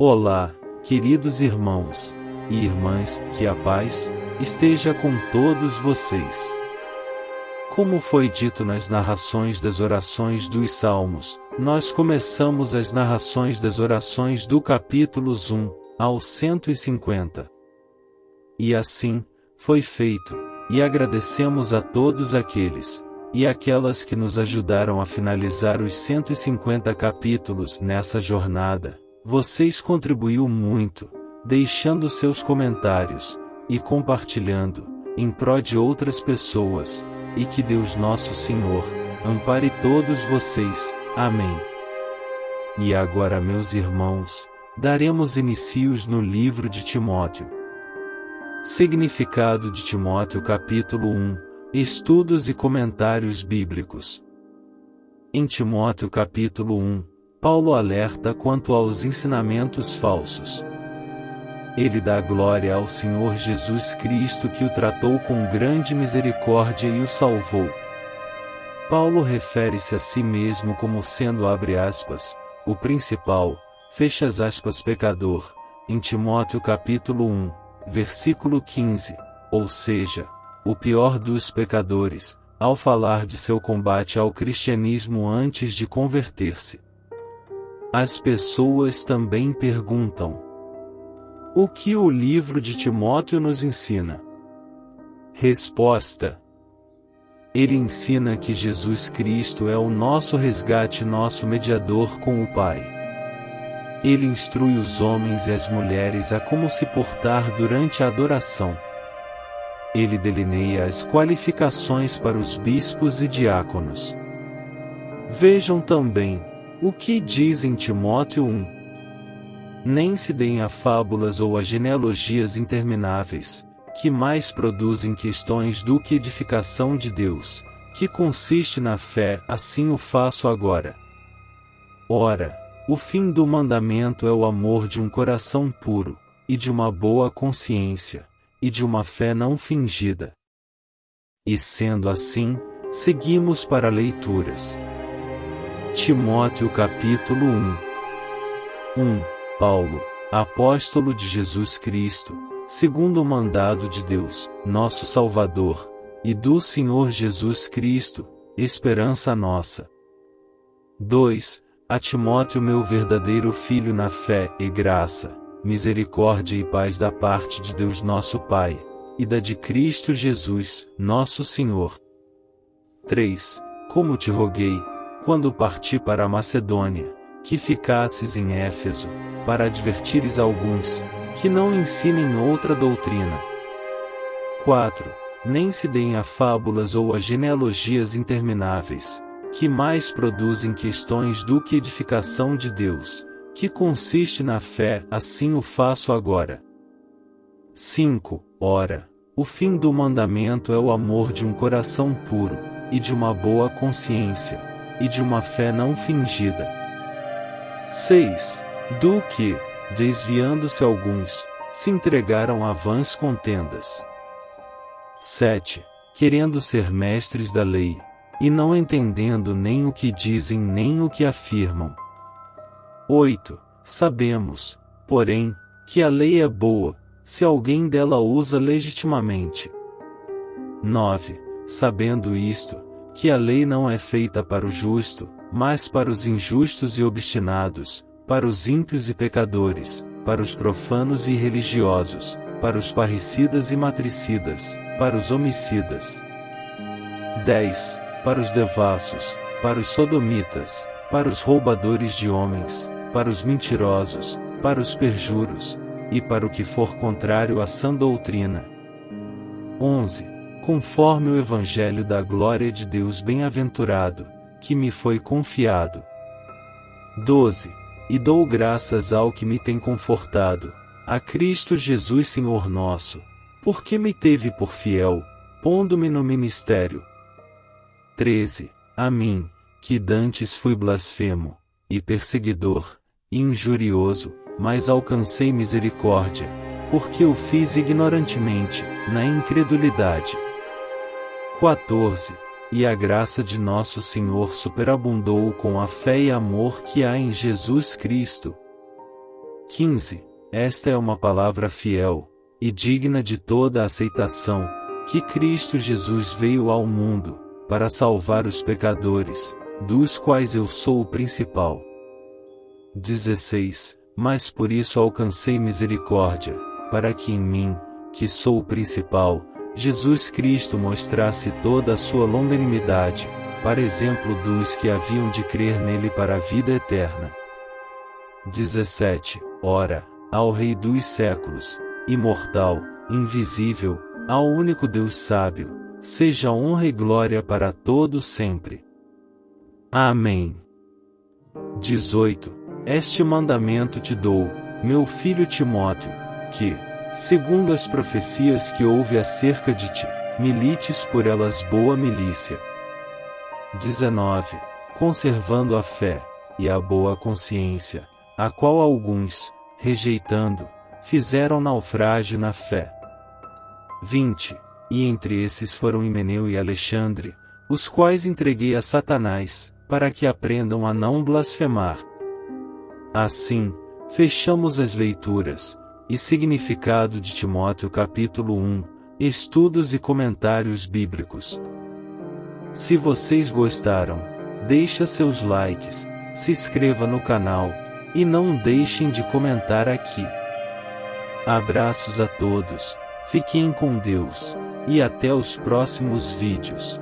Olá, queridos irmãos e irmãs, que a paz esteja com todos vocês. Como foi dito nas narrações das orações dos Salmos, nós começamos as narrações das orações do capítulos 1 ao 150. E assim, foi feito, e agradecemos a todos aqueles e aquelas que nos ajudaram a finalizar os 150 capítulos nessa jornada. Vocês contribuiu muito, deixando seus comentários e compartilhando em prol de outras pessoas, e que Deus nosso Senhor ampare todos vocês. Amém. E agora, meus irmãos, daremos inicios no livro de Timóteo. Significado de Timóteo capítulo 1 Estudos e comentários bíblicos. Em Timóteo capítulo 1, Paulo alerta quanto aos ensinamentos falsos. Ele dá glória ao Senhor Jesus Cristo que o tratou com grande misericórdia e o salvou. Paulo refere-se a si mesmo como sendo abre aspas, o principal, fecha as aspas pecador, em Timóteo capítulo 1, versículo 15, ou seja, o pior dos pecadores, ao falar de seu combate ao cristianismo antes de converter-se. As pessoas também perguntam: O que o livro de Timóteo nos ensina? Resposta: Ele ensina que Jesus Cristo é o nosso resgate, nosso mediador com o Pai. Ele instrui os homens e as mulheres a como se portar durante a adoração ele delineia as qualificações para os bispos e diáconos. Vejam também o que diz em Timóteo 1. Nem se deem a fábulas ou a genealogias intermináveis, que mais produzem questões do que edificação de Deus, que consiste na fé, assim o faço agora. Ora, o fim do mandamento é o amor de um coração puro, e de uma boa consciência e de uma fé não fingida. E sendo assim, seguimos para leituras. Timóteo capítulo 1 1. Paulo, apóstolo de Jesus Cristo, segundo o mandado de Deus, nosso Salvador, e do Senhor Jesus Cristo, esperança nossa. 2. A Timóteo meu verdadeiro filho na fé e graça, misericórdia e paz da parte de Deus nosso Pai, e da de Cristo Jesus, nosso Senhor. 3. Como te roguei, quando parti para a Macedônia, que ficasses em Éfeso, para advertires alguns, que não ensinem outra doutrina. 4. Nem se deem a fábulas ou a genealogias intermináveis, que mais produzem questões do que edificação de Deus, que consiste na fé, assim o faço agora. 5. Ora, o fim do mandamento é o amor de um coração puro, e de uma boa consciência, e de uma fé não fingida. 6. Do que, desviando-se alguns, se entregaram a vãs contendas. 7. Querendo ser mestres da lei, e não entendendo nem o que dizem nem o que afirmam. 8. Sabemos, porém, que a lei é boa, se alguém dela usa legitimamente. 9. Sabendo isto, que a lei não é feita para o justo, mas para os injustos e obstinados, para os ímpios e pecadores, para os profanos e religiosos, para os parricidas e matricidas, para os homicidas. 10. Para os devassos, para os sodomitas, para os roubadores de homens, para os mentirosos, para os perjuros, e para o que for contrário à sã doutrina. 11. Conforme o Evangelho da glória de Deus bem-aventurado, que me foi confiado. 12. E dou graças ao que me tem confortado, a Cristo Jesus Senhor nosso, porque me teve por fiel, pondo-me no ministério. 13. A mim, que dantes fui blasfemo, e perseguidor, e injurioso, mas alcancei misericórdia, porque o fiz ignorantemente, na incredulidade. 14. E a graça de nosso Senhor superabundou com a fé e amor que há em Jesus Cristo. 15. Esta é uma palavra fiel, e digna de toda aceitação, que Cristo Jesus veio ao mundo, para salvar os pecadores, dos quais eu sou o principal. 16. Mas por isso alcancei misericórdia, para que em mim, que sou o principal, Jesus Cristo mostrasse toda a sua longanimidade, para exemplo dos que haviam de crer nele para a vida eterna. 17. Ora, ao Rei dos séculos, imortal, invisível, ao único Deus sábio, seja honra e glória para todos sempre. Amém. 18. Este mandamento te dou, meu filho Timóteo, que, segundo as profecias que houve acerca de ti, milites por elas boa milícia. 19. Conservando a fé, e a boa consciência, a qual alguns, rejeitando, fizeram naufrágio na fé. 20. E entre esses foram Himeneu e Alexandre, os quais entreguei a Satanás, para que aprendam a não blasfemar. Assim, fechamos as leituras, e significado de Timóteo capítulo 1, estudos e comentários bíblicos. Se vocês gostaram, deixa seus likes, se inscreva no canal, e não deixem de comentar aqui. Abraços a todos, fiquem com Deus, e até os próximos vídeos.